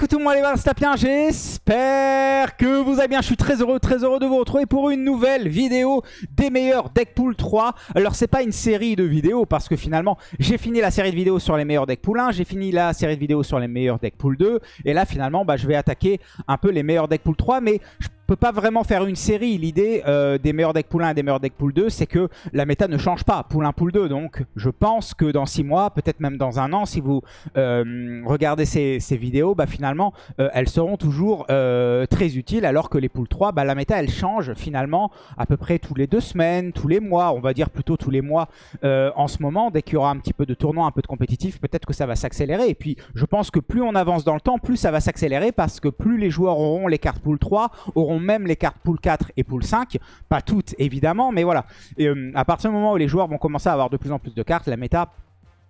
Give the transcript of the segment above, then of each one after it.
monde les j'espère que vous allez bien, je suis très heureux, très heureux de vous retrouver pour une nouvelle vidéo des meilleurs deck pool 3. Alors c'est pas une série de vidéos parce que finalement j'ai fini la série de vidéos sur les meilleurs deck pool 1, j'ai fini la série de vidéos sur les meilleurs deck pool 2 et là finalement bah, je vais attaquer un peu les meilleurs deck pool 3 mais je peut pas vraiment faire une série. L'idée euh, des meilleurs decks pool 1 et des meilleurs decks pool 2, c'est que la méta ne change pas, pool 1, pool 2. Donc je pense que dans 6 mois, peut-être même dans un an, si vous euh, regardez ces, vidéos, bah, finalement, euh, elles seront toujours très utiles. Alors que les pool 3, bah, la méta, elle change finalement à peu près tous les deux semaines, tous les mois. On va dire plutôt tous les mois en ce moment. Dès qu'il y aura un petit peu de tournoi, un peu de compétitif, peut-être que ça va s'accélérer. Et puis je pense que plus on avance dans le temps, plus ça va s'accélérer parce que plus les joueurs auront les cartes pool 3, auront même les cartes pool 4 et pool 5. Pas toutes, évidemment, mais voilà. Et, euh, à partir du moment où les joueurs vont commencer à avoir de plus en plus de cartes, la méta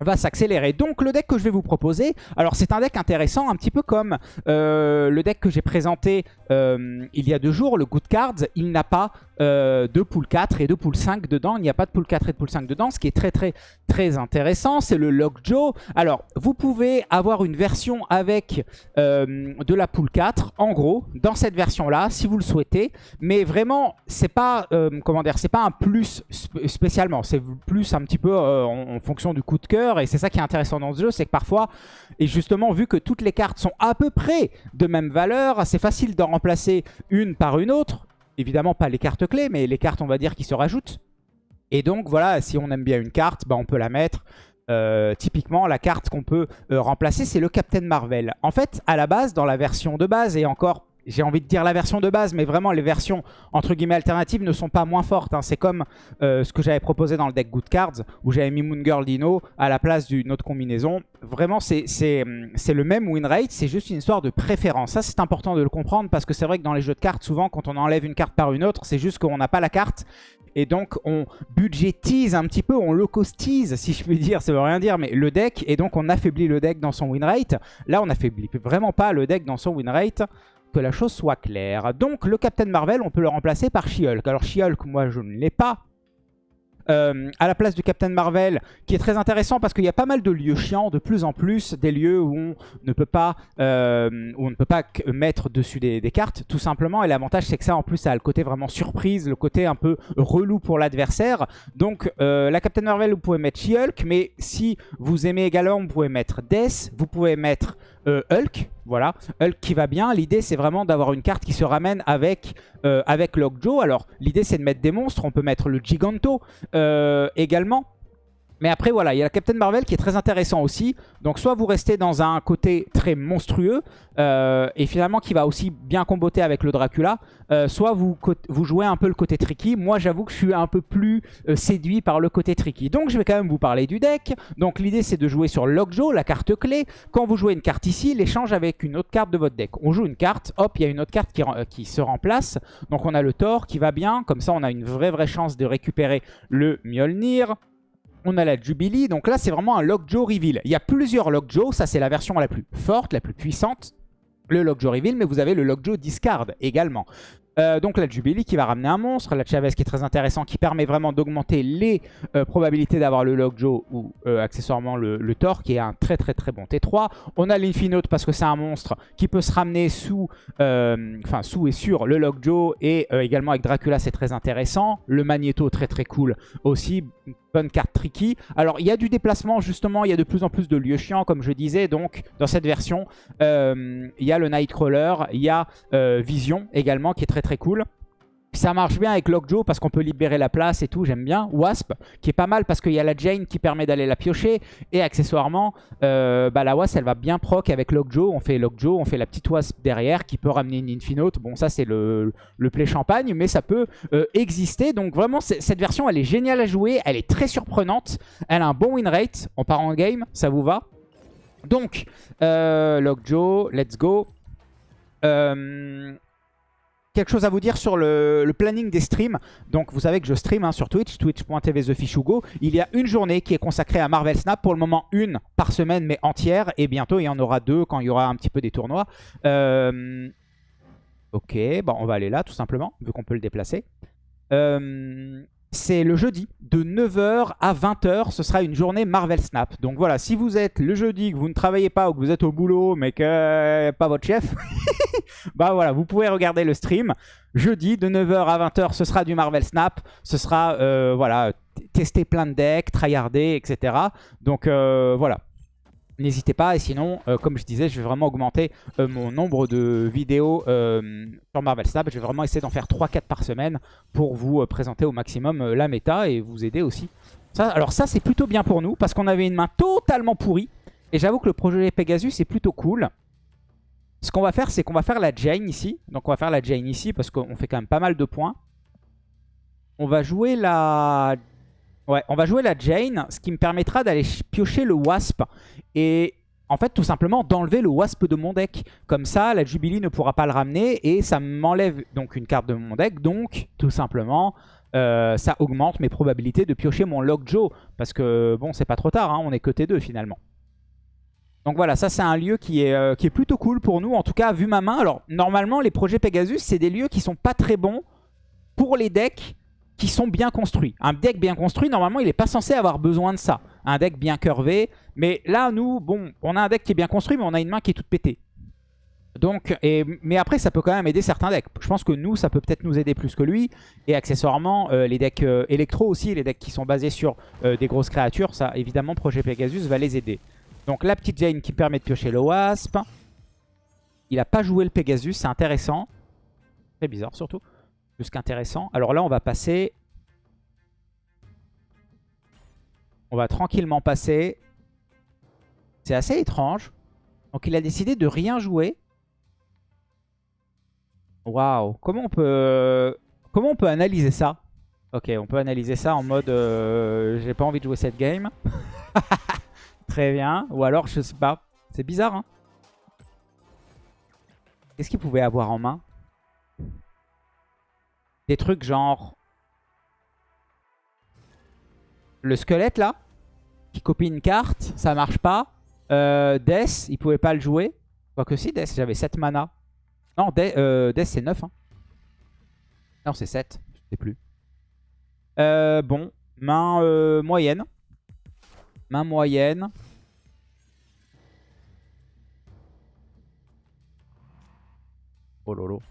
va s'accélérer. Donc le deck que je vais vous proposer, alors c'est un deck intéressant, un petit peu comme euh, le deck que j'ai présenté euh, il y a deux jours, le Good Cards, il n'a pas euh, de pool 4 et de pool 5 dedans. Il n'y a pas de pool 4 et de pool 5 dedans, ce qui est très très très intéressant. C'est le Lockjaw. Alors, vous pouvez avoir une version avec de la pool 4, en gros, dans cette version-là, si vous le souhaitez. Mais vraiment, c'est pas, comment dire, c'est pas un plus spécialement. C'est plus un petit peu en, fonction du coup de cœur. Et c'est ça qui est intéressant dans ce jeu, c'est que parfois, et justement, vu que toutes les cartes sont à peu près de même valeur, c'est facile d'en remplacer une par une autre évidemment pas les cartes clés, mais les cartes, on va dire, qui se rajoutent. Et donc, voilà, si on aime bien une carte, bah, on peut la mettre. Euh, typiquement, la carte qu'on peut euh, remplacer, c'est le Captain Marvel. En fait, à la base, dans la version de base, et encore j'ai envie de dire la version de base, mais vraiment les versions entre guillemets alternatives ne sont pas moins fortes. Hein. C'est comme euh, ce que j'avais proposé dans le deck Good Cards, où j'avais mis Moon Girl Dino à la place d'une autre combinaison. Vraiment, c'est le même win rate, c'est juste une histoire de préférence. Ça, c'est important de le comprendre, parce que c'est vrai que dans les jeux de cartes, souvent, quand on enlève une carte par une autre, c'est juste qu'on n'a pas la carte. Et donc, on budgétise un petit peu, on low costise, si je puis dire, ça veut rien dire, mais le deck, et donc on affaiblit le deck dans son win rate. Là, on affaiblit vraiment pas le deck dans son win rate que la chose soit claire. Donc le Captain Marvel, on peut le remplacer par She-Hulk. Alors She-Hulk, moi je ne l'ai pas. Euh, à la place du Captain Marvel, qui est très intéressant parce qu'il y a pas mal de lieux chiants, de plus en plus, des lieux où on ne peut pas, euh, mettre dessus des, cartes, tout simplement. Et l'avantage, c'est que ça, en plus, ça a le côté vraiment surprise, le côté un peu relou pour l'adversaire. Donc, euh, la Captain Marvel, vous pouvez mettre She-Hulk, mais si vous aimez également, vous pouvez mettre Death, vous pouvez mettre euh, Hulk, voilà, Hulk qui va bien. L'idée c'est vraiment d'avoir une carte qui se ramène avec, euh, avec Lockjaw. Alors l'idée c'est de mettre des monstres, on peut mettre le Giganto euh, également. Mais après, voilà, il y a la Captain Marvel qui est très intéressant aussi. Donc, soit vous restez dans un côté très monstrueux, euh, et finalement qui va aussi bien comboter avec le Dracula, euh, soit vous, vous jouez un peu le côté tricky. Moi, j'avoue que je suis un peu plus euh, séduit par le côté tricky. Donc, je vais quand même vous parler du deck. Donc, l'idée, c'est de jouer sur Lockjaw, la carte clé. Quand vous jouez une carte ici, l'échange avec une autre carte de votre deck. On joue une carte, hop, il y a une autre carte qui, qui se remplace. Donc, on a le Thor qui va bien. Comme ça, on a une vraie, vraie chance de récupérer le Mjolnir on a la Jubilee. Donc là, c'est vraiment un Lockjaw Reveal. Il y a plusieurs Lockjaw. Ça, c'est la version la plus forte, la plus puissante. Le Lockjaw Reveal, mais vous avez le Lockjaw Discard également. Euh, donc la Jubilee qui va ramener un monstre, la Chavez qui est très intéressant, qui permet vraiment d'augmenter les euh, probabilités d'avoir le Lockjaw ou euh, accessoirement le, Thor, qui est un très très très bon T3. On a l'Infinote parce que c'est un monstre qui peut se ramener sous, sous et sur le Lockjaw, et également avec Dracula c'est très intéressant. Le Magneto très très cool aussi, bonne carte tricky. Alors il y a du déplacement justement, il y a de plus en plus de lieux chiants comme je disais, donc dans cette version il y a le Nightcrawler, il y a Vision également qui est très très cool. Ça marche bien avec Lockjaw parce qu'on peut libérer la place et tout, j'aime bien. Wasp, qui est pas mal parce qu'il y a la Jane qui permet d'aller la piocher. Et accessoirement, euh, bah, la Wasp, elle va bien proc avec Lockjaw. On fait Lockjaw, on fait la petite Wasp derrière qui peut ramener une Infinote. Bon, ça c'est le, play champagne, mais ça peut euh, exister. Donc vraiment, cette version, elle est géniale à jouer. Elle est très surprenante. Elle a un bon win rate. On part en game, ça vous va? Donc, euh, Lockjaw, let's go. Euh, quelque chose à vous dire sur le, planning des streams. Donc vous savez que je stream hein, sur Twitch, twitch.tv TheFishugo. Il y a une journée qui est consacrée à Marvel Snap. Pour le moment, une par semaine, mais entière. Et bientôt, il y en aura deux quand il y aura un petit peu des tournois. Euh, ok, bon, on va aller là, tout simplement, vu qu'on peut le déplacer. Euh, c'est le jeudi. De 9h à 20h, ce sera une journée Marvel Snap. Donc voilà, si vous êtes le jeudi, que vous ne travaillez pas ou que vous êtes au boulot, mais que pas votre chef, bah voilà, vous pouvez regarder le stream. Jeudi, de 9h à 20h, ce sera du Marvel Snap. Ce sera, euh, voilà, tester plein de decks, tryharder, etc. Donc euh, voilà, N'hésitez pas, et sinon, euh, comme je disais, je vais vraiment augmenter euh, mon nombre de vidéos euh, sur Marvel Snap. Je vais vraiment essayer d'en faire 3-4 par semaine pour vous présenter au maximum la méta et vous aider aussi. Alors ça, c'est plutôt bien pour nous, parce qu'on avait une main totalement pourrie. Et j'avoue que le projet Pegasus est plutôt cool. Ce qu'on va faire, c'est qu'on va faire la Jane ici. Donc on va faire la Jane ici, parce qu'on fait quand même pas mal de points. On va jouer la Ouais, on va jouer la Jane, ce qui me permettra d'aller piocher le Wasp. Et en fait, tout simplement, d'enlever le Wasp de mon deck. Comme ça, la Jubilee ne pourra pas le ramener et ça m'enlève donc une carte de mon deck. Donc, tout simplement, euh, ça augmente mes probabilités de piocher mon Lockjaw. Parce que, bon, c'est pas trop tard, hein, on est que T2 finalement. Donc voilà, ça c'est un lieu qui est, euh, qui est plutôt cool pour nous. En tout cas, vu ma main, alors normalement, les projets Pegasus, c'est des lieux qui sont pas très bons pour les decks qui sont bien construits. Un deck bien construit, normalement, il n'est pas censé avoir besoin de ça. Un deck bien curvé. Mais là, nous, bon, on a un deck qui est bien construit, mais on a une main qui est toute pétée. Donc, et, mais après, ça peut quand même aider certains decks. Je pense que nous, ça peut peut-être nous aider plus que lui. Et accessoirement, euh, les decks euh, électro aussi, les decks qui sont basés sur euh, des grosses créatures, ça, évidemment, Projet Pegasus va les aider. Donc, la petite Jane qui permet de piocher le Wasp. Il n'a pas joué le Pegasus, c'est intéressant. Très bizarre, surtout qu'intéressant. Alors là, on va passer... On va tranquillement passer. C'est assez étrange. Donc il a décidé de rien jouer. Waouh. Comment on peut... Comment on peut analyser ça? Ok, on peut analyser ça en mode... Euh, j'ai pas envie de jouer cette game. Très bien. Ou alors, je sais pas. C'est bizarre, hein Qu'est-ce qu'il pouvait avoir en main? Des trucs genre... Le squelette là, qui copie une carte, ça marche pas. Euh, Death, il pouvait pas le jouer. Quoique si, Death, j'avais 7 mana. Non, Death, euh, c'est 9. Hein. Non, c'est 7, je sais plus. Euh, bon, main euh, moyenne. Main moyenne. Oh lolo.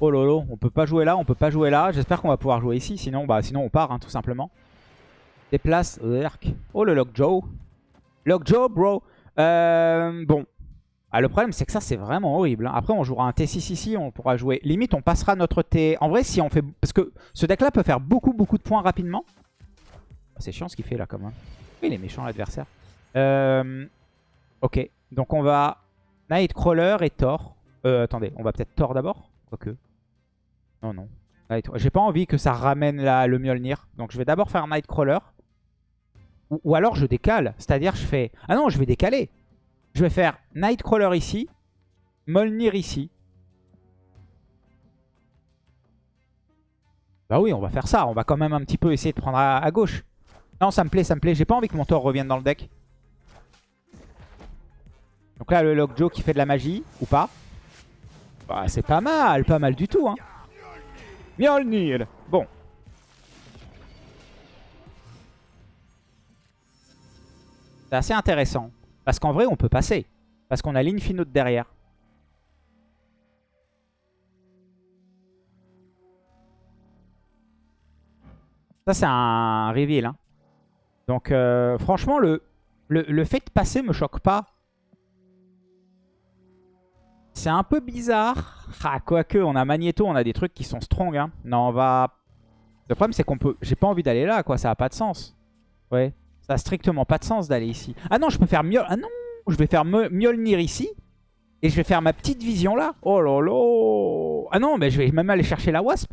Oh lolo, on peut pas jouer là, on peut pas jouer là. J'espère qu'on va pouvoir jouer ici, sinon, bah, sinon on part hein, tout simplement. Déplace, Oh le Lockjaw. Lockjaw, bro. Euh, bon. Ah, le problème c'est que ça c'est vraiment horrible. Hein. Après on jouera un T6 ici, on pourra jouer... Limite on passera notre T... En vrai si on fait... Parce que ce deck là peut faire beaucoup beaucoup de points rapidement. Ah, c'est chiant ce qu'il fait là quand même. Il est méchant l'adversaire. Euh... Ok, donc on va Nightcrawler et Thor. Euh, attendez, on va peut-être Thor d'abord Quoique. Non, non. J'ai pas envie que ça ramène le Mjolnir. Donc je vais d'abord faire Nightcrawler. Ou, ou alors je décale. C'est-à-dire je fais... Ah non, je vais décaler. Je vais faire Nightcrawler ici. Mjolnir ici. Bah oui, on va faire ça. On va quand même un petit peu essayer de prendre à, gauche. Non, ça me plaît, ça me plaît. J'ai pas envie que mon Thor revienne dans le deck. Donc là, le Lockjaw qui fait de la magie, ou pas. Bah, c'est pas mal, pas mal du tout. Hein. Mjolnir Bon. C'est assez intéressant. Parce qu'en vrai, on peut passer. Parce qu'on a l'Infinite derrière. Ça, c'est un reveal. Hein. Donc, euh, franchement, le, le, le fait de passer me choque pas. C'est un peu bizarre. Ah, quoique, on a Magneto, on a des trucs qui sont strong. Hein. Non, on va... Le problème, c'est qu'on peut... J'ai pas envie d'aller là, quoi. Ça a pas de sens. Ouais. Ça a strictement pas de sens d'aller ici. Ah non, je peux faire mieux. Ah non Je vais faire Mjolnir ici. Et je vais faire ma petite vision là. Oh là là Ah non, mais je vais même aller chercher la Wasp.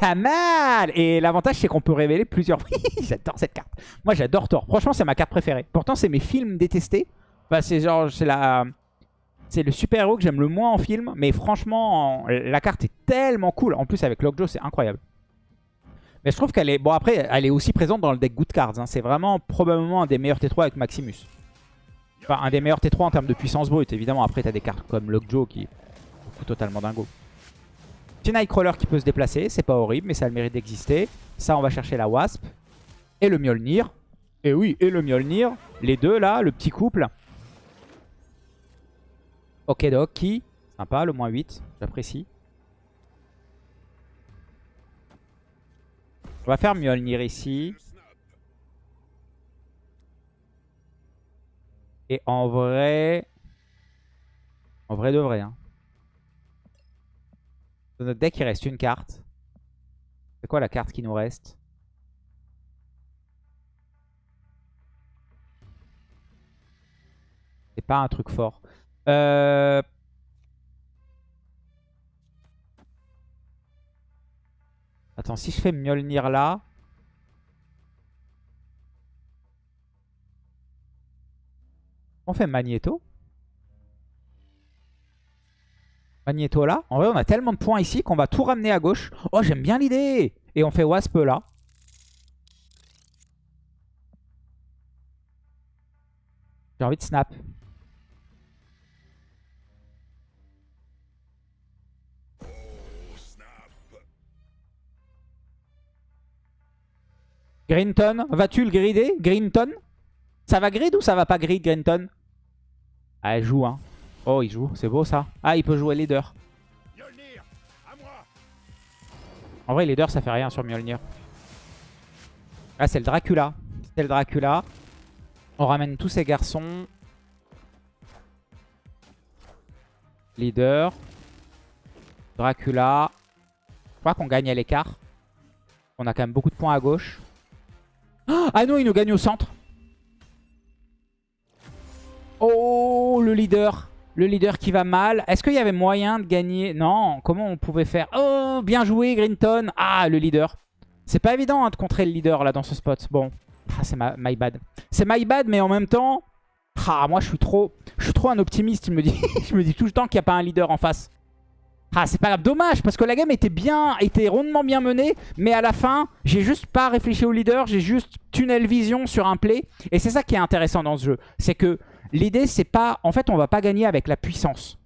Pas mal Et l'avantage, c'est qu'on peut révéler plusieurs... j'adore cette carte. Moi, j'adore Thor. Franchement, c'est ma carte préférée. Pourtant, c'est mes films détestés. Enfin, c'est genre... C'est la... C'est le super-héros que j'aime le moins en film. Mais franchement, la carte est tellement cool. En plus, avec Lockjaw, c'est incroyable. Mais je trouve qu'elle est... Bon, après, elle est aussi présente dans le deck Good Cards. Hein. C'est vraiment probablement un des meilleurs T3 avec Maximus. Enfin, un des meilleurs T3 en termes de puissance brute. Évidemment, après, t'as des cartes comme Lockjaw qui coup totalement dingo. Petit Nightcrawler qui peut se déplacer, c'est pas horrible, mais ça a le mérite d'exister. Ça, on va chercher la Wasp. Et le Mjolnir. Et oui, et le Mjolnir. Les deux là, le petit couple. Ok, qui? Sympa, le moins 8. J'apprécie. On va faire Mjolnir ici. Et en vrai... En vrai de vrai. Hein. Dans notre deck, il reste une carte. C'est quoi la carte qui nous reste? C'est pas un truc fort. Euh... Attends, si je fais Mjolnir là... On fait Magneto? Magneto là. En vrai, on a tellement de points ici qu'on va tout ramener à gauche. Oh, j'aime bien l'idée Et on fait Wasp là. J'ai envie de snap. Greenton, vas-tu le grider Greenton Ça va grid ou ça va pas grid Greenton Ah, elle joue hein. Oh, il joue, c'est beau ça. Ah, il peut jouer leader. En vrai, leader, ça fait rien sur Mjolnir. Ah, c'est le Dracula. C'est le Dracula. On ramène tous ces garçons. Leader. Dracula. Je crois qu'on gagne à l'écart. On a quand même beaucoup de points à gauche. Ah non, il nous gagne au centre. Oh, le leader. Le leader qui va mal. Est-ce qu'il y avait moyen de gagner? Non, comment on pouvait faire? Oh, bien joué, Greenton. Ah, le leader. C'est pas évident hein, de contrer le leader là dans ce spot. Bon, ah, c'est my bad. C'est my bad, mais en même temps... Ah, moi, je suis trop, je suis trop un optimiste. Je me dis, je me dis tout le temps qu'il n'y a pas un leader en face. Ah, c'est pas grave. Dommage, parce que la game était bien, était rondement bien menée. Mais à la fin, j'ai juste pas réfléchi au leader. J'ai juste tunnel vision sur un play. Et c'est ça qui est intéressant dans ce jeu. C'est que l'idée, c'est pas... En fait, on va pas gagner avec la puissance.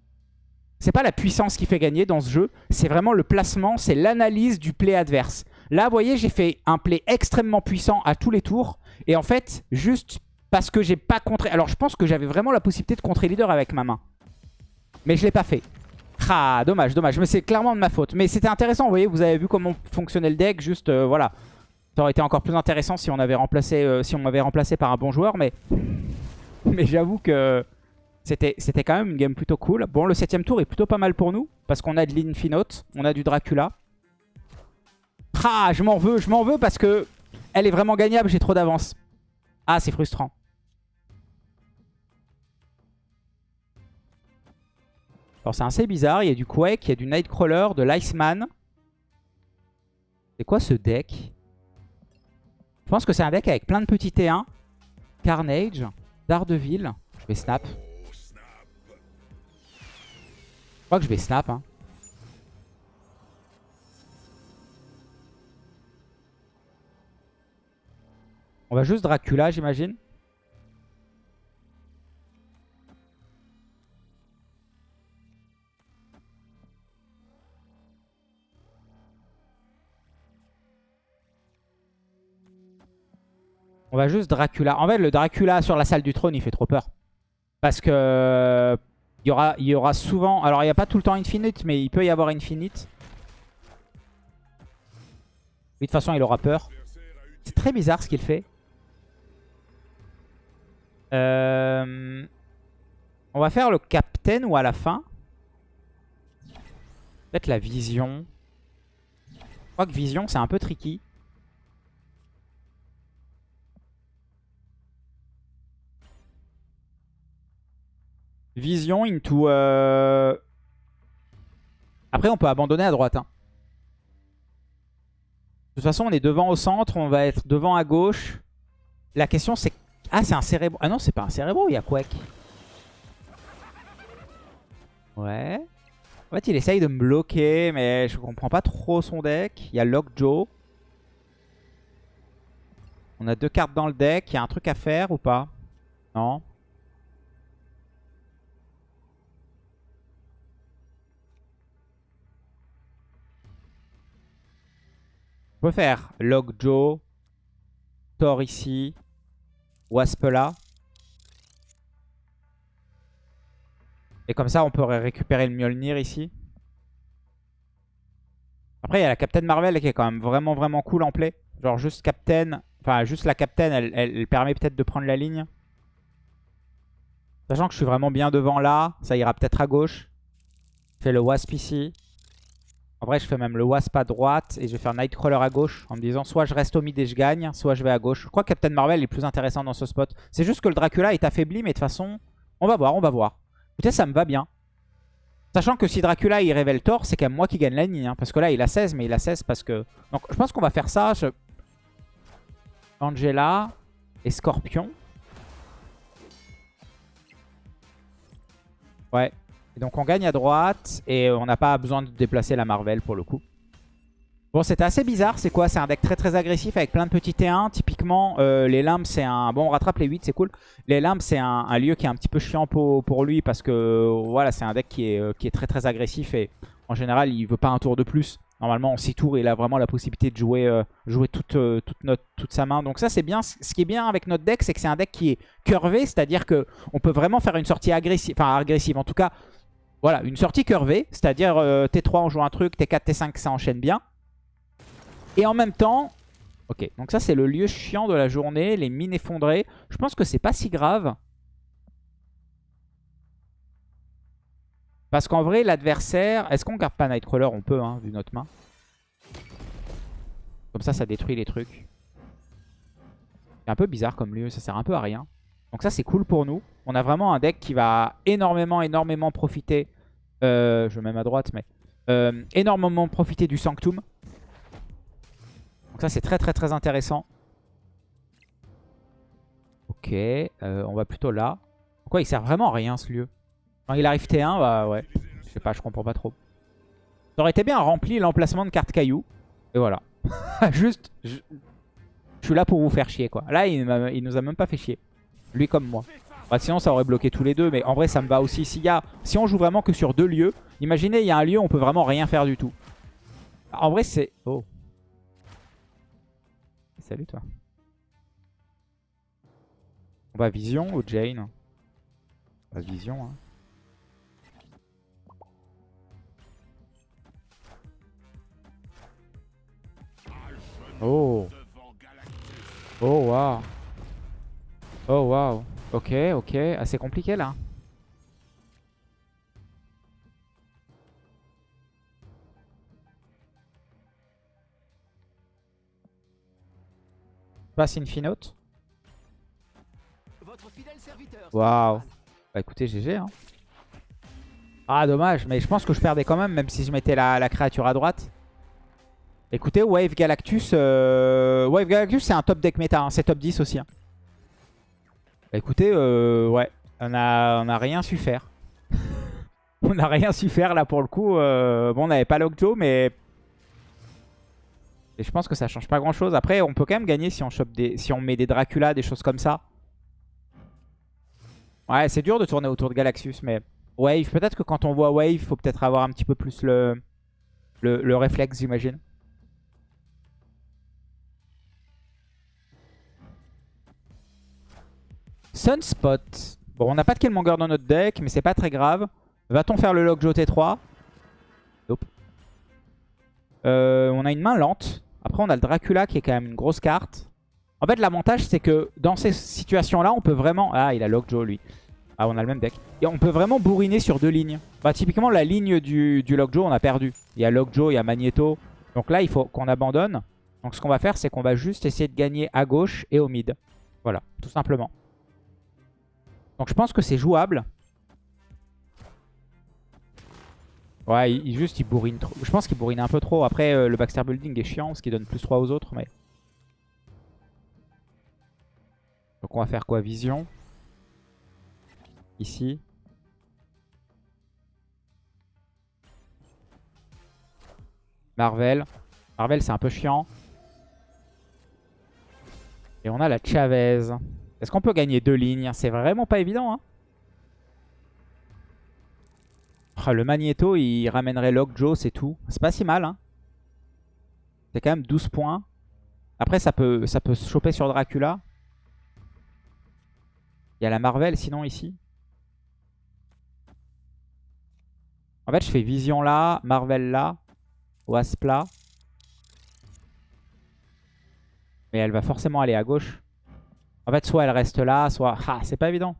C'est pas la puissance qui fait gagner dans ce jeu. C'est vraiment le placement, c'est l'analyse du play adverse. Là, vous voyez, j'ai fait un play extrêmement puissant à tous les tours. Et en fait, juste parce que j'ai pas contré... Alors, je pense que j'avais vraiment la possibilité de contrer leader avec ma main. Mais je l'ai pas fait. Ah, dommage, dommage. Mais c'est clairement de ma faute. Mais c'était intéressant, vous voyez, vous avez vu comment fonctionnait le deck. Juste, euh, voilà. Ça aurait été encore plus intéressant si on avait remplacé, euh, si on m'avait remplacé par un bon joueur. Mais, mais j'avoue que c'était quand même une game plutôt cool. Bon, le septième tour est plutôt pas mal pour nous. Parce qu'on a de l'Infinote, on a du Dracula. Ah, je m'en veux, je m'en veux parce que elle est vraiment gagnable, j'ai trop d'avance. Ah, c'est frustrant. Alors c'est assez bizarre, il y a du Quake, il y a du Nightcrawler, de l'Iceman. C'est quoi ce deck? Je pense que c'est un deck avec plein de petits T1. Carnage, Daredevil. Je vais snap. Je crois que je vais snap. Hein. On va juste Dracula, j'imagine. On va juste Dracula. En fait, le Dracula sur la salle du trône, il fait trop peur. Parce que il y aura, il y aura souvent... Alors, il n'y a pas tout le temps Infinite, mais il peut y avoir Infinite. de toute façon, il aura peur. C'est très bizarre ce qu'il fait. Euh, on va faire le Captain ou à la fin. Peut-être la Vision. Je crois que Vision, c'est un peu tricky. Vision into... Euh, Après, on peut abandonner à droite. Hein. De toute façon, on est devant au centre, on va être devant à gauche. La question, c'est... Ah, c'est un cérébro. Ah non, c'est pas un cérébro, il y a Quake. Ouais. En fait, il essaye de me bloquer, mais je comprends pas trop son deck. Il y a Lockjaw. On a deux cartes dans le deck. Il y a un truc à faire ou pas? Non On peut faire Lockjaw, Thor ici, Wasp là. Et comme ça, on pourrait récupérer le Mjolnir ici. Après, il y a la Captain Marvel qui est quand même vraiment, vraiment cool en play. Genre juste Captain, enfin juste la Captain, elle, elle permet peut-être de prendre la ligne. Sachant que je suis vraiment bien devant là, ça ira peut-être à gauche. Je fais le Wasp ici. En vrai, je fais même le Wasp à droite et je vais faire Nightcrawler à gauche en me disant soit je reste au mid et je gagne, soit je vais à gauche. Je crois que Captain Marvel est plus intéressant dans ce spot. C'est juste que le Dracula est affaibli, mais de toute façon, on va voir, on va voir. Peut-être ça me va bien. Sachant que si Dracula il révèle Thor, c'est quand même moi qui gagne la ligne. Hein, parce que là, il a 16, mais il a 16 parce que... Donc je pense qu'on va faire ça. Angela et Scorpion. Ouais, donc on gagne à droite et on n'a pas besoin de déplacer la Marvel pour le coup. Bon, c'était assez bizarre. C'est quoi? C'est un deck très très agressif avec plein de petits T1. Typiquement, euh, les limbes, c'est un... Bon, on rattrape les 8, c'est cool. Les limbes, c'est un, lieu qui est un petit peu chiant pour, lui parce que voilà, c'est un deck qui est, euh, qui est très très agressif et en général, il veut pas un tour de plus. Normalement, en 6 tours, il a vraiment la possibilité de jouer, euh, jouer toute, toute sa main. Donc ça, c'est bien. Ce qui est bien avec notre deck, c'est que c'est un deck qui est curvé. C'est-à-dire qu'on peut vraiment faire une sortie agressive. Enfin, agressive. En tout cas, voilà, une sortie curvée, c'est-à-dire euh, T3 on joue un truc, T4, T5 ça enchaîne bien. Et en même temps, ok, donc ça c'est le lieu chiant de la journée, les mines effondrées. Je pense que c'est pas si grave. Parce qu'en vrai, l'adversaire... Est-ce qu'on garde pas Nightcrawler? On peut, hein, vu notre main. Comme ça, ça détruit les trucs. C'est un peu bizarre comme lieu, ça sert un peu à rien. Donc ça, c'est cool pour nous. On a vraiment un deck qui va énormément, énormément profiter. Euh, je mets même à droite, mais... Euh, énormément profiter du Sanctum. Donc ça, c'est très, très, très intéressant. Ok, euh, on va plutôt là. Pourquoi il sert vraiment à rien, ce lieu? Quand il arrive T1, bah ouais. Je sais pas, je comprends pas trop. Ça aurait été bien rempli l'emplacement de cartes cailloux. Et voilà. Juste, je... suis là pour vous faire chier, quoi. Là, il, il nous a même pas fait chier. Lui comme moi. Bah, sinon, ça aurait bloqué tous les deux. Mais en vrai, ça me va aussi. y a, si on joue vraiment que sur deux lieux, imaginez, il y a un lieu où on peut vraiment rien faire du tout. En vrai, c'est... Oh. Salut, toi. On va Vision ou Jane On va Vision, hein. Oh. Oh, waouh. Oh waouh. Ok, ok. Assez compliqué là. Passe Infinote. Waouh. Bah écoutez, GG. Hein. Ah dommage, mais je pense que je perdais quand même, même si je mettais la, créature à droite. Écoutez, Wave Galactus, euh, Wave Galactus c'est un top deck méta, hein. c'est top 10 aussi. Hein. Bah écoutez, euh, ouais, on a, on a rien su faire. on a rien su faire là pour le coup. Euh, bon, on n'avait pas Lockjaw, mais... Et je pense que ça change pas grand chose. Après, on peut quand même gagner si on, chope des... si on met des Dracula, des choses comme ça. Ouais, c'est dur de tourner autour de Galaxus, mais... Wave, peut-être que quand on voit Wave, faut peut-être avoir un petit peu plus le, le, le réflexe, j'imagine. Sunspot. Bon, on n'a pas de Killmonger dans notre deck, mais c'est pas très grave. Va-t-on faire le Lockjaw T3 Nope. Euh, on a une main lente. Après, on a le Dracula qui est quand même une grosse carte. En fait, l'avantage, c'est que dans ces situations-là, on peut vraiment... Ah, il a Lockjaw, lui. Ah, on a le même deck. Et on peut vraiment bourriner sur deux lignes. Bah, typiquement, la ligne du, du Lockjaw, on a perdu. Il y a Lockjaw, il y a Magneto. Donc là, il faut qu'on abandonne. Donc ce qu'on va faire, c'est qu'on va juste essayer de gagner à gauche et au mid. Voilà, tout simplement. Donc je pense que c'est jouable. Ouais, il, juste il bourrine trop. Je pense qu'il bourrine un peu trop. Après, euh, le Baxter Building est chiant, ce qui donne plus 3 aux autres. mais Donc on va faire quoi? Vision. Ici. Marvel. Marvel, c'est un peu chiant. Et on a la Chavez. Est-ce qu'on peut gagner deux lignes? C'est vraiment pas évident. Hein oh, le Magneto, il ramènerait Lockjaw, c'est tout. C'est pas si mal. Hein C'est quand même 12 points. Après, ça peut, ça peut se choper sur Dracula. Il y a la Marvel sinon ici. En fait, je fais Vision là, Marvel là, Wasp là. Mais elle va forcément aller à gauche. En fait, soit elle reste là, soit... Ah, c'est pas évident.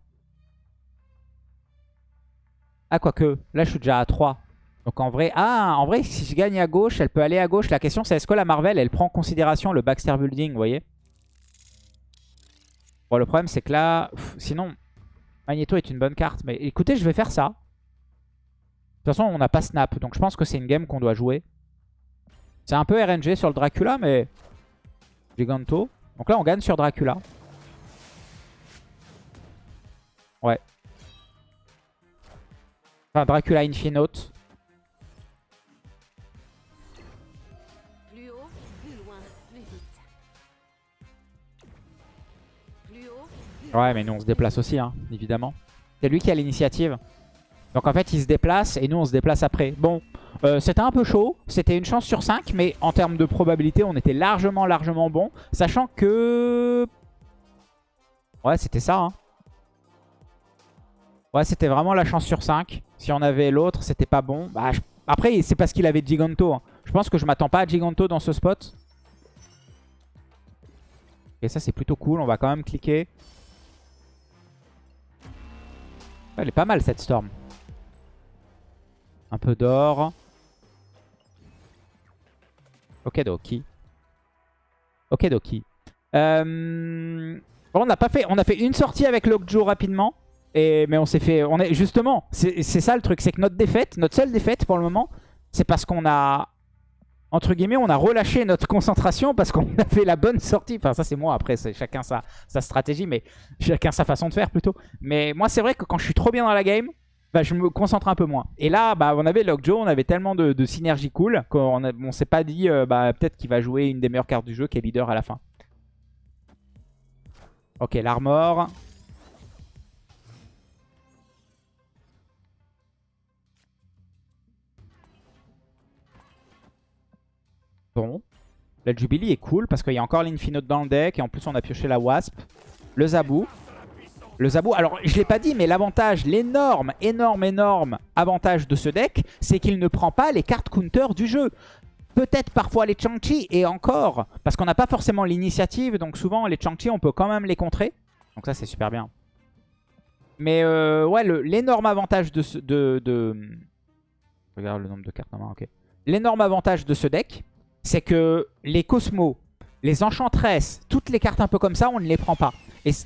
Ah, quoique. Là, je suis déjà à 3. Donc en vrai... Ah, en vrai, si je gagne à gauche, elle peut aller à gauche. La question, c'est est-ce que la Marvel, elle prend en considération le Baxter Building, vous voyez? Bon, le problème, c'est que là... sinon, Magneto est une bonne carte. Mais écoutez, je vais faire ça. De toute façon, on n'a pas Snap. Donc je pense que c'est une game qu'on doit jouer. C'est un peu RNG sur le Dracula, mais... Giganto. Donc là, on gagne sur Dracula. Ouais. Enfin, Dracula Infinote. Plus haut, plus loin, plus vite. Plus haut, plus Ouais, mais nous, on se déplace aussi, hein, évidemment. C'est lui qui a l'initiative. Donc en fait, il se déplace et nous, on se déplace après. Bon, euh, c'était un peu chaud. C'était une chance sur 5, mais en termes de probabilité, on était largement, largement bon. Sachant que... Ouais, c'était ça, hein. Ouais, c'était vraiment la chance sur 5. Si on avait l'autre, c'était pas bon. Bah, Après, c'est parce qu'il avait Giganto. hein. Je pense que je m'attends pas à Giganto dans ce spot. Et ça, c'est plutôt cool. On va quand même cliquer. Elle est pas mal, cette Storm. Un peu d'or. Ok, Doki. Ok, Doki. Euh... On a fait. On a fait une sortie avec Lockjaw rapidement. Et, mais on s'est fait... On est, justement, c'est ça le truc. C'est que notre défaite, notre seule défaite pour le moment, c'est parce qu'on a... Entre guillemets, on a relâché notre concentration parce qu'on a fait la bonne sortie. Enfin, ça c'est moi. Après, c'est chacun sa, stratégie, mais chacun sa façon de faire plutôt. Mais moi, c'est vrai que quand je suis trop bien dans la game, bah, je me concentre un peu moins. Et là, bah, on avait Lockjaw, on avait tellement de, de synergie cool qu'on on s'est pas dit euh, bah, peut-être qu'il va jouer une des meilleures cartes du jeu qui est leader à la fin. Ok, l'armor. Bon. La Jubilee est cool parce qu'il y a encore l'Infinite dans le deck et en plus on a pioché la Wasp. Le Zabou. Le Zabou, alors je l'ai pas dit, mais l'avantage, l'énorme, énorme, énorme avantage de ce deck, c'est qu'il ne prend pas les cartes counter du jeu. Peut-être parfois les Chang-Chi et encore, parce qu'on n'a pas forcément l'initiative, donc souvent les Chang-Chi on peut quand même les contrer. Donc ça c'est super bien. Mais euh, ouais, l'énorme avantage de, ce, de, de... Regarde le nombre de cartes en ok. L'énorme avantage de ce deck, c'est que les Cosmos, les Enchantresses, toutes les cartes un peu comme ça, on ne les prend pas.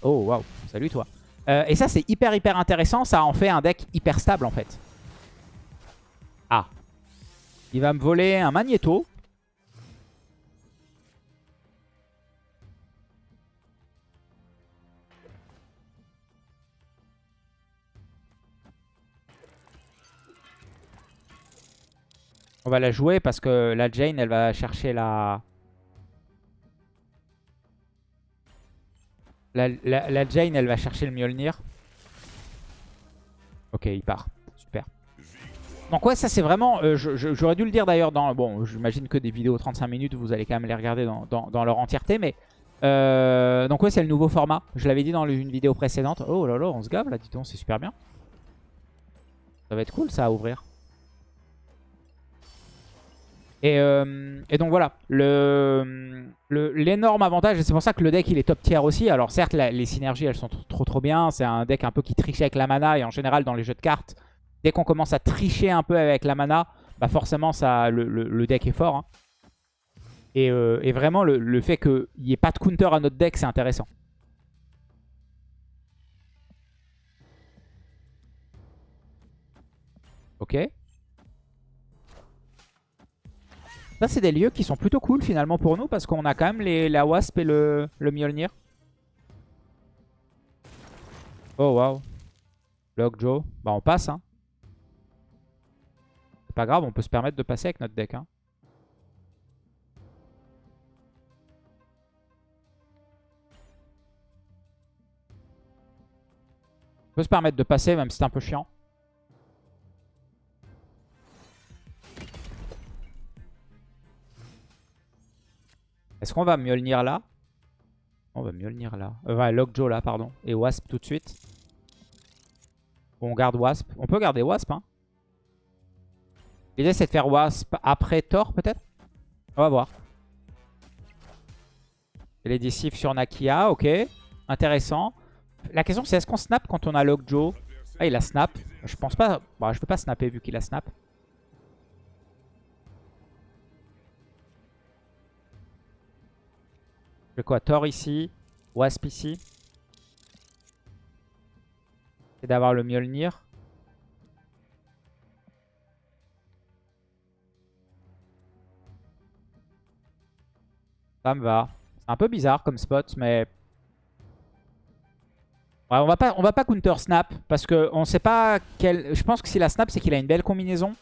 Oh, waouh, salut toi. Euh, et ça, c'est hyper, hyper intéressant. Ça en fait un deck hyper stable, en fait. Ah. Il va me voler un Magneto. On va la jouer parce que la Jane, elle va chercher la... La, Jane, elle va chercher le Mjolnir. Ok, il part. Super. Donc ouais, ça c'est vraiment... euh, J'aurais dû le dire d'ailleurs dans... Bon, j'imagine que des vidéos 35 minutes, vous allez quand même les regarder dans leur entièreté, mais... euh, donc ouais, c'est le nouveau format. Je l'avais dit dans une vidéo précédente. Oh là là, on se gave là, dis donc, c'est super bien. Ça va être cool ça à ouvrir. Et, euh, et donc voilà, l'énorme avantage, et c'est pour ça que le deck il est top tier aussi. Alors certes, les synergies elles sont trop trop, bien. C'est un deck un peu qui triche avec la mana. Et en général, dans les jeux de cartes, dès qu'on commence à tricher un peu avec la mana, bah forcément ça, le, deck est fort. hein. Et, euh, et vraiment, le, le fait qu'il n'y ait pas de counter à notre deck, c'est intéressant. Ok. Ça, c'est des lieux qui sont plutôt cool finalement pour nous parce qu'on a quand même les, la Wasp et le, le Mjolnir. Oh waouh. Lockjaw. Bah on passe hein. C'est pas grave, on peut se permettre de passer avec notre deck hein. On peut se permettre de passer même si c'est un peu chiant. Est-ce qu'on va Mjolnir là On va Mjolnir là. Euh, ouais, Lockjaw là, pardon. Et Wasp tout de suite. On garde Wasp. On peut garder Wasp, hein. L'idée, c'est de faire Wasp après Thor, peut-être? On va voir. Les sur Nakia, ok. Intéressant. La question, c'est est-ce qu'on snap quand on a Lockjaw? Ah, il a snap. Je pense pas... Bon, je peux pas snapper vu qu'il a snap. Je fais quoi Thor ici. Wasp ici. C'est d'avoir le Mjolnir. Ça me va. C'est un peu bizarre comme spot, mais... Ouais, on va pas, on va pas counter snap, parce que on sait pas quel... Je pense que s'il a snap, c'est qu'il a une belle combinaison.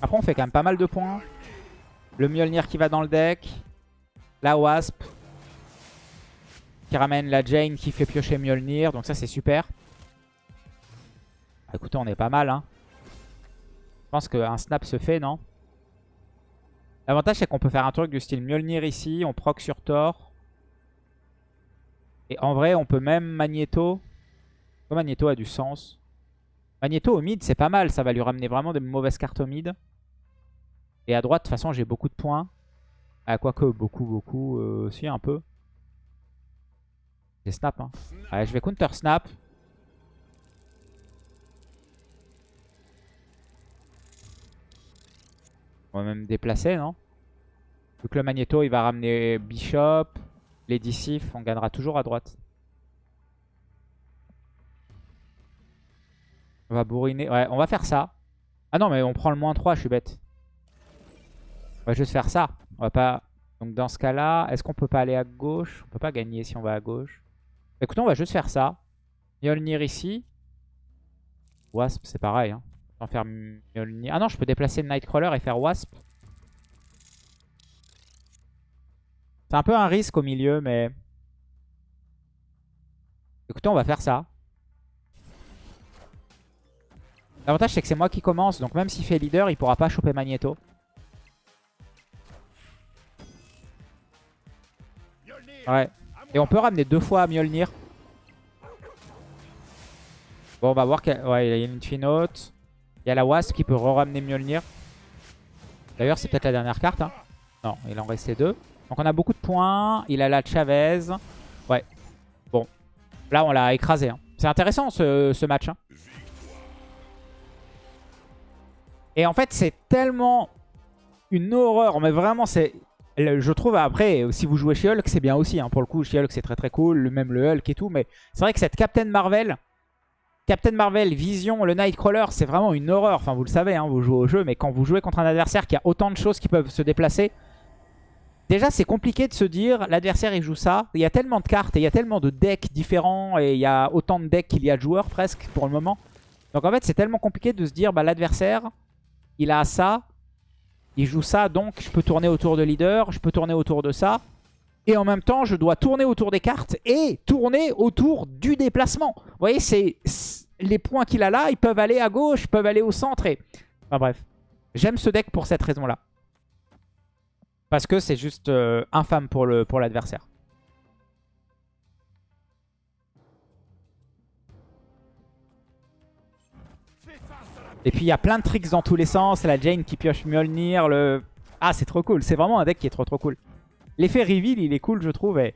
Après, on fait quand même pas mal de points. Le Mjolnir qui va dans le deck. La Wasp. Qui ramène la Jane qui fait piocher Mjolnir. Donc ça, c'est super. Bah, écoutez, on est pas mal. Hein. Je pense qu'un snap se fait, non? L'avantage, c'est qu'on peut faire un truc du style Mjolnir ici. On proc sur Thor. Et en vrai, on peut même Magneto. Magneto a du sens. Magneto au mid, c'est pas mal. Ça va lui ramener vraiment des mauvaises cartes au mid. Et à droite, de toute façon, j'ai beaucoup de points. Quoique, beaucoup, beaucoup. Euh, si, un peu. J'ai snap. Hein. Je vais counter snap. On va même déplacer, non? Vu que le Magneto, il va ramener Bishop. Les Dissif, on gagnera toujours à droite. On va bourriner. Ouais, on va faire ça. Ah non, mais on prend le moins 3, je suis bête. On va juste faire ça. On va pas... Donc dans ce cas-là, est-ce qu'on peut pas aller à gauche? On peut pas gagner si on va à gauche. Écoutez, on va juste faire ça. Mjolnir ici. Wasp, c'est pareil. Hein. faire Mjolnir. Ah non, je peux déplacer le Nightcrawler et faire Wasp. C'est un peu un risque au milieu, mais... Écoutez, on va faire ça. L'avantage, c'est que c'est moi qui commence. Donc même s'il fait leader, il pourra pas choper Magneto. Ouais. Et on peut ramener deux fois Mjolnir. Bon, on va voir. Ouais, il y a une Infinote. Il y a la Wasp qui peut re-ramener Mjolnir. D'ailleurs, c'est peut-être la dernière carte. Hein. Non, il en restait deux. Donc on a beaucoup de points. Il a la Chavez. Ouais. Bon. Là, on l'a écrasé. Hein. C'est intéressant ce, match. Hein. Et en fait, c'est tellement une horreur. Mais vraiment, c'est je trouve après, si vous jouez chez Hulk, c'est bien aussi. Hein. Pour le coup, chez Hulk, c'est très très cool. Même le Hulk et tout. Mais c'est vrai que cette Captain Marvel, Captain Marvel, Vision, le Nightcrawler, c'est vraiment une horreur. Enfin, vous le savez, hein, vous jouez au jeu. Mais quand vous jouez contre un adversaire qui a autant de choses qui peuvent se déplacer, déjà, c'est compliqué de se dire, l'adversaire, il joue ça. Il y a tellement de cartes et il y a tellement de decks différents. Et il y a autant de decks qu'il y a de joueurs presque pour le moment. Donc en fait, c'est tellement compliqué de se dire, bah, l'adversaire, il a ça. Il joue ça, donc je peux tourner autour de leader, je peux tourner autour de ça. Et en même temps, je dois tourner autour des cartes et tourner autour du déplacement. Vous voyez, c'est les points qu'il a là, ils peuvent aller à gauche, peuvent aller au centre. Et... Enfin bref, j'aime ce deck pour cette raison-là. Parce que c'est juste euh, infâme pour l'adversaire. Et puis il y a plein de tricks dans tous les sens. La Jane qui pioche Mjolnir. Le... Ah, c'est trop cool. C'est vraiment un deck qui est trop trop cool. L'effet reveal, il est cool, je trouve. Et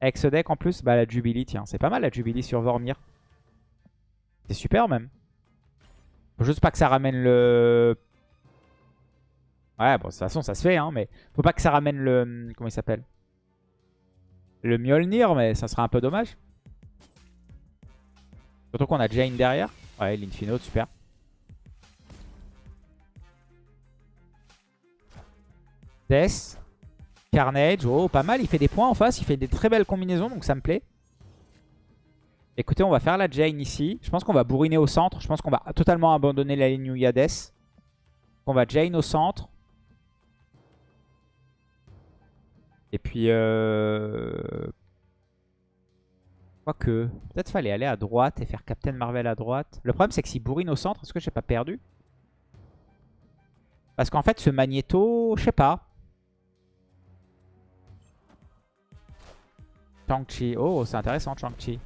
avec ce deck en plus, bah, la Jubilee, tiens. C'est pas mal la Jubilee sur Vormir. C'est super même. Faut juste pas que ça ramène le... Ouais, bon, de toute façon, ça se fait, hein. Mais faut pas que ça ramène le... Comment il s'appelle? Le Mjolnir, mais ça serait un peu dommage. Surtout qu'on a Jane derrière. Ouais, l'Infino, super. Death. Carnage. Oh, pas mal. Il fait des points en face. Il fait des très belles combinaisons. Donc ça me plaît. Écoutez, on va faire la Jane ici. Je pense qu'on va bourriner au centre. Je pense qu'on va totalement abandonner la ligne où il y a Death. On va Jane au centre. Et puis... Euh... Quoique... Peut-être fallait aller à droite et faire Captain Marvel à droite. Le problème, c'est que s'il bourrine au centre, est-ce que j'ai pas perdu? Parce qu'en fait, ce Magneto, je sais pas. Chang-Chi. Oh, c'est intéressant, Chang-Chi.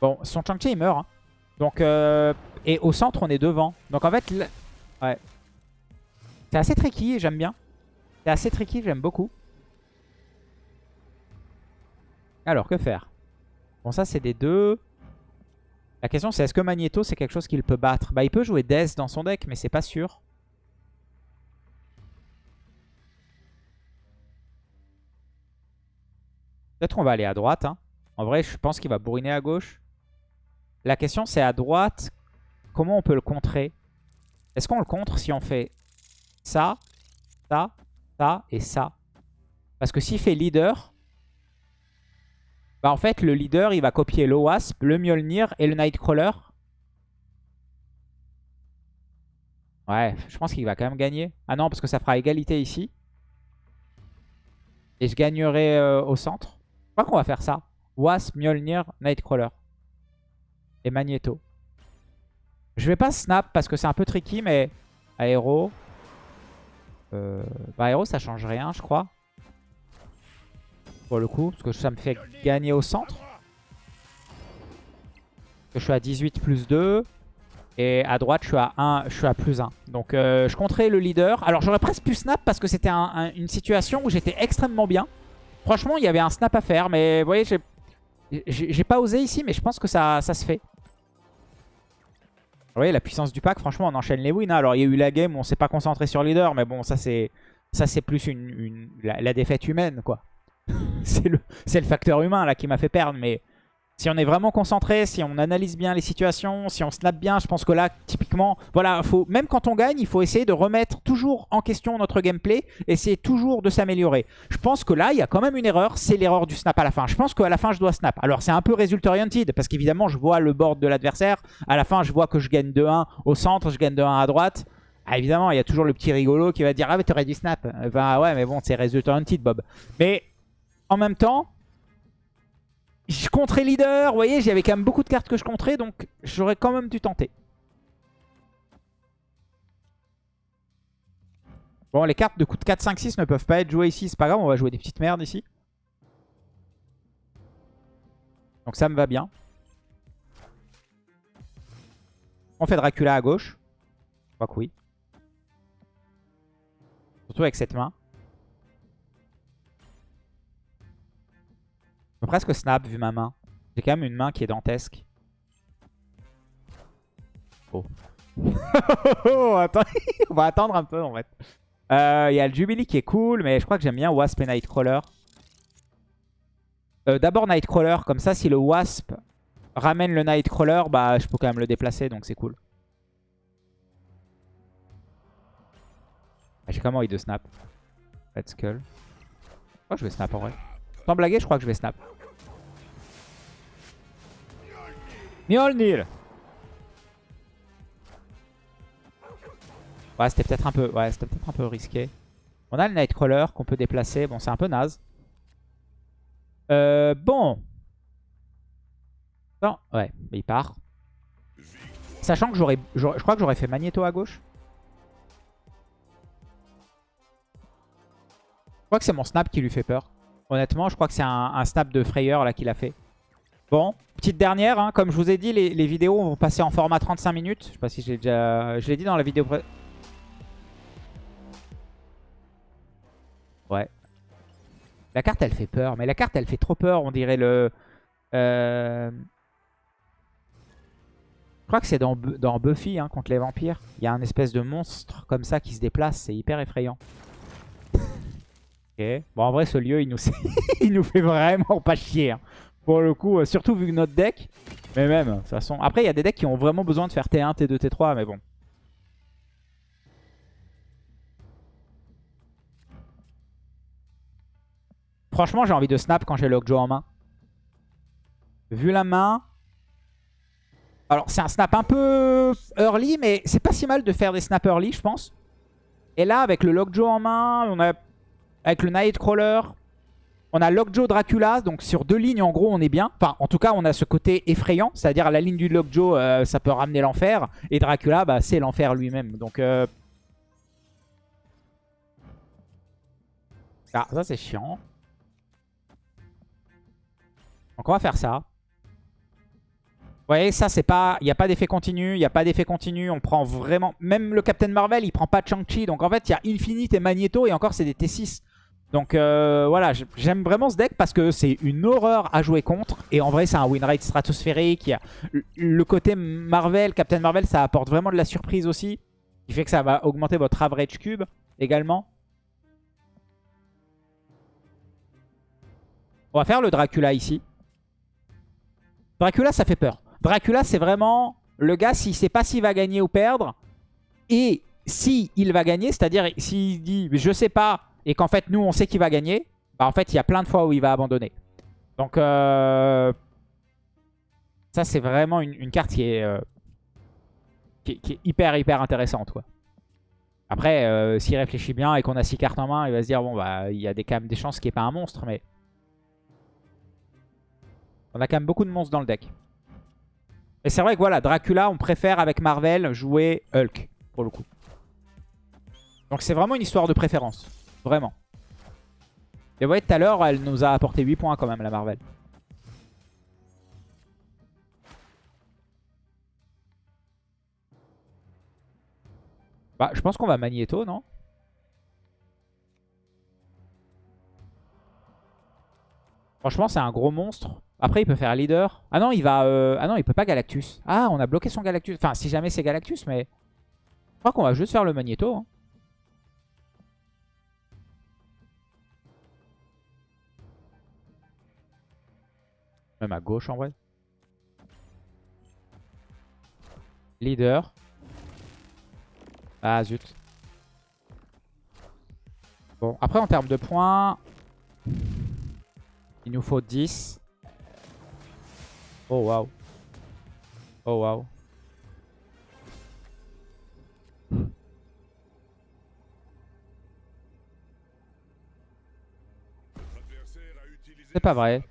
Bon, son Chang-Chi, il meurt. hein. Donc, euh, et au centre, on est devant. Donc, en fait, ouais. C'est assez tricky, j'aime bien. C'est assez tricky, j'aime beaucoup. Alors, que faire? Bon, ça, c'est des deux. La question, c'est est-ce que Magneto, c'est quelque chose qu'il peut battre? Bah, il peut jouer Death dans son deck, mais c'est pas sûr. Peut-être qu'on va aller à droite. hein. En vrai, je pense qu'il va bourriner à gauche. La question, c'est à droite, comment on peut le contrer? Est-ce qu'on le contre si on fait ça, ça, ça et ça? Parce que s'il fait leader, bah en fait, le leader, il va copier le Wasp, le Mjolnir et le Nightcrawler. Ouais, je pense qu'il va quand même gagner. Ah non, parce que ça fera égalité ici. Et je gagnerai euh, au centre. Je crois qu'on va faire ça. Wasp, Mjolnir, Nightcrawler. Et Magneto. Je vais pas snap parce que c'est un peu tricky, mais aéro. Euh, bah, aéro, ça change rien, je crois. Pour le coup, parce que ça me fait gagner au centre. Je suis à 18 plus 2. Et à droite, je suis à 1, je suis à plus 1. Donc, euh, je compterai le leader. Alors, j'aurais presque pu snap parce que c'était un- un- une situation où j'étais extrêmement bien. Franchement, il y avait un snap à faire. Mais vous voyez, j'ai pas osé ici, mais je pense que ça, se fait. Vous voyez, la puissance du pack, franchement, on enchaîne les wins. hein. Alors, il y a eu la game on s'est pas concentré sur le leader, mais bon, ça, c'est plus une, la, défaite humaine, quoi. c'est le, le facteur humain, là, qui m'a fait perdre. Mais si on est vraiment concentré, si on analyse bien les situations, si on snap bien, je pense que là, typiquement, voilà, faut, même quand on gagne, il faut essayer de remettre toujours en question notre gameplay, essayer toujours de s'améliorer. Je pense que là, il y a quand même une erreur, c'est l'erreur du snap à la fin. Je pense qu'à la fin, je dois snap. Alors, c'est un peu result oriented, parce qu'évidemment, je vois le board de l'adversaire. À la fin, je vois que je gagne 2-1 au centre, je gagne 2-1 à droite. Ah, évidemment, il y a toujours le petit rigolo qui va dire « Ah, mais t'aurais dû snap. » Bah ouais, mais bon, c'est result oriented, Bob. Mais en même temps, je compterais leader. Vous voyez, j'avais quand même beaucoup de cartes que je compterais, donc j'aurais quand même dû tenter. Bon, les cartes de coup de 4, 5, 6 ne peuvent pas être jouées ici. C'est pas grave, on va jouer des petites merdes ici. Donc ça me va bien. On fait Dracula à gauche. Je crois que oui. Surtout avec cette main. Presque snap vu ma main. J'ai quand même une main qui est dantesque. Oh. oh, attends. On va attendre un peu en fait. Euh, Il y a le Jubilee qui est cool, mais je crois que j'aime bien Wasp et Nightcrawler. Euh, D'abord Nightcrawler, comme ça si le Wasp ramène le Nightcrawler, bah je peux quand même le déplacer, donc c'est cool. Ah, J'ai quand même envie de snap. Red Skull. Je je vais snap en vrai? Sans blaguer, je crois que je vais snap. Mjolnir Ouais, c'était peut-être un peu, ouais, c'était peut-être un peu risqué. On a le Nightcrawler qu'on peut déplacer. Bon, c'est un peu naze. Euh, bon. Non, ouais, mais il part. Sachant que j'aurais, je crois que j'aurais fait Magneto à gauche. Je crois que c'est mon snap qui lui fait peur. Honnêtement, je crois que c'est un, un snap de frayeur là qu'il a fait. Bon, petite dernière, hein. comme je vous ai dit, les, vidéos vont passer en format 35 minutes. Je sais pas si j'ai déjà... Je l'ai dit dans la vidéo... pré- Ouais. La carte, elle fait peur. Mais la carte, elle fait trop peur. On dirait le... euh, Je crois que c'est dans Buffy, hein, contre les vampires. Il y a un espèce de monstre comme ça qui se déplace. C'est hyper effrayant. ok. Bon, en vrai, ce lieu, il nous, il nous fait vraiment pas chier. hein. Pour le coup, euh, surtout vu que notre deck... Mais même, de toute façon... Après, il y a des decks qui ont vraiment besoin de faire T1, T2, T3. Mais bon. Franchement, j'ai envie de snap quand j'ai Lockjaw en main. Vu la main... Alors, c'est un snap un peu early, mais c'est pas si mal de faire des snaps early, je pense. Et là, avec le Lockjaw en main, on a avec le Nightcrawler, on a Lockjaw Dracula, donc sur deux lignes, en gros, on est bien. Enfin, en tout cas, on a ce côté effrayant, c'est-à-dire la ligne du Lockjaw, euh, ça peut ramener l'enfer. Et Dracula, bah, c'est l'enfer lui-même. Donc, euh... ah, ça c'est chiant. Donc on va faire ça. Vous voyez, ça, c'est pas... Il n'y a pas d'effet continu, il n'y a pas d'effet continu. On prend vraiment... Même le Captain Marvel, il prend pas Chang-Chi. Donc en fait, il y a Infinite et Magneto et encore, c'est des T6. Donc euh, voilà, j'aime vraiment ce deck parce que c'est une horreur à jouer contre. Et en vrai, c'est un win rate stratosphérique. Le côté Marvel, Captain Marvel, ça apporte vraiment de la surprise aussi. Qui fait que ça va augmenter votre average cube également. On va faire le Dracula ici. Dracula, ça fait peur. Dracula, c'est vraiment le gars, s'il sait pas s'il va gagner ou perdre. Et si il va gagner, c'est-à-dire s'il dit je sais pas et qu'en fait nous on sait qu'il va gagner, bah en fait il y a plein de fois où il va abandonner. Donc euh, ça c'est vraiment une, carte qui est, euh, qui, est hyper hyper intéressante. Après euh, s'il réfléchit bien et qu'on a 6 cartes en main, il va se dire bon bah il y a des, quand même des chances qu'il n'y ait pas un monstre mais on a quand même beaucoup de monstres dans le deck. Et c'est vrai que voilà, Dracula, on préfère avec Marvel jouer Hulk, pour le coup. Donc c'est vraiment une histoire de préférence. Vraiment. Et vous voyez, tout à l'heure, elle nous a apporté 8 points quand même, la Marvel. Bah, je pense qu'on va Magneto, non? Franchement, c'est un gros monstre. Après, il peut faire leader. Ah non, il va... Euh, ah non, il peut pas Galactus. Ah, on a bloqué son Galactus. Enfin, si jamais c'est Galactus, mais... Je crois qu'on va juste faire le Magneto. Hein. À gauche, en vrai. Leader. Ah, zut. Bon, après, en termes de points... Il nous faut 10. Oh waouh. Oh waouh. C'est pas vrai.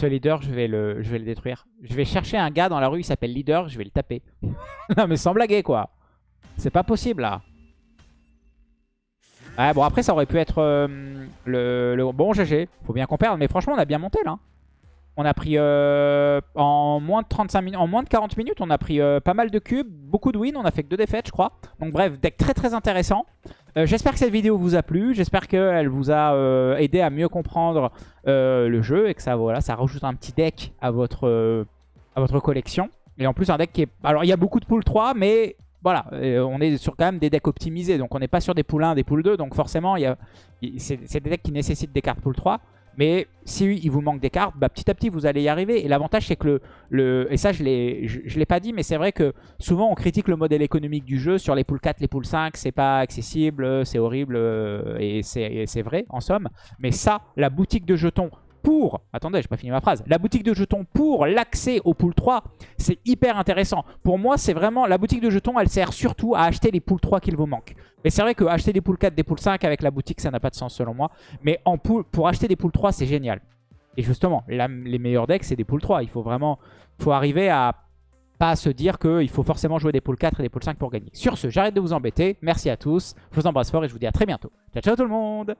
Ce leader, je vais, le, le détruire. Je vais chercher un gars dans la rue, il s'appelle leader, je vais le taper. non mais sans blaguer quoi. C'est pas possible là. Ouais, bon, après, ça aurait pu être euh, le, bon GG. Faut bien qu'on perde. Mais franchement, on a bien monté là. On a pris euh, en moins de 35 minutes, en moins de 40 minutes, on a pris euh, pas mal de cubes, beaucoup de wins, on a fait que deux défaites je crois. Donc bref, deck très très intéressant. J'espère que cette vidéo vous a plu, j'espère qu'elle vous a aidé à mieux comprendre le jeu et que ça voilà, ça rajoute un petit deck à votre, à votre collection. Et en plus un deck qui est... Alors il y a beaucoup de pool 3 mais voilà, on est sur quand même des decks optimisés. Donc on n'est pas sur des poules 1, des poules 2. Donc forcément, c'est des decks qui nécessitent des cartes pool 3. Mais si il vous manque des cartes, bah, petit à petit vous allez y arriver. Et l'avantage c'est que le, Et ça je ne l'ai pas dit, mais c'est vrai que souvent on critique le modèle économique du jeu. Sur les poules 4, les poules 5, c'est pas accessible, c'est horrible. Euh, et c'est vrai en somme. Mais ça, la boutique de jetons pour, attendez, j'ai pas fini ma phrase, la boutique de jetons pour l'accès au pool 3, c'est hyper intéressant. Pour moi, c'est vraiment, la boutique de jetons, elle sert surtout à acheter les poules 3 qu'il vous manque. Mais c'est vrai que acheter des poules 4, des poules 5 avec la boutique, ça n'a pas de sens selon moi. Mais en pour acheter des poules 3, c'est génial. Et justement, les meilleurs decks, c'est des poules 3. Il faut vraiment, faut arriver à pas se dire qu'il faut forcément jouer des poules 4 et des poules 5 pour gagner. Sur ce, j'arrête de vous embêter. Merci à tous. Je vous embrasse fort et je vous dis à très bientôt. Ciao, ciao tout le monde